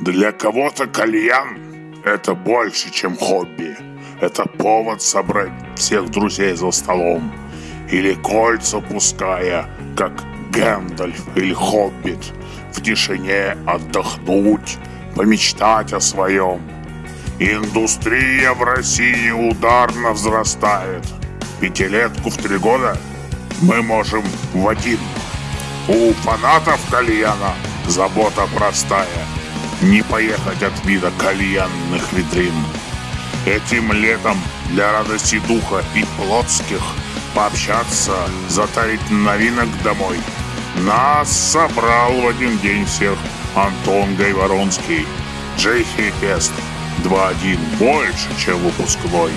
Для кого-то кальян – это больше, чем хобби. Это повод собрать всех друзей за столом. Или кольца пуская, как Гэндальф или Хоббит. В тишине отдохнуть, помечтать о своем. Индустрия в России ударно взрастает. Пятилетку в три года мы можем в один. У фанатов кальяна забота простая – не поехать от вида кальянных витрин. Этим летом для радости духа и плотских пообщаться, затарить новинок домой. Нас собрал в один день всех Антон Гайворонский, Джейхи Фест 2-1 больше, чем выпускной.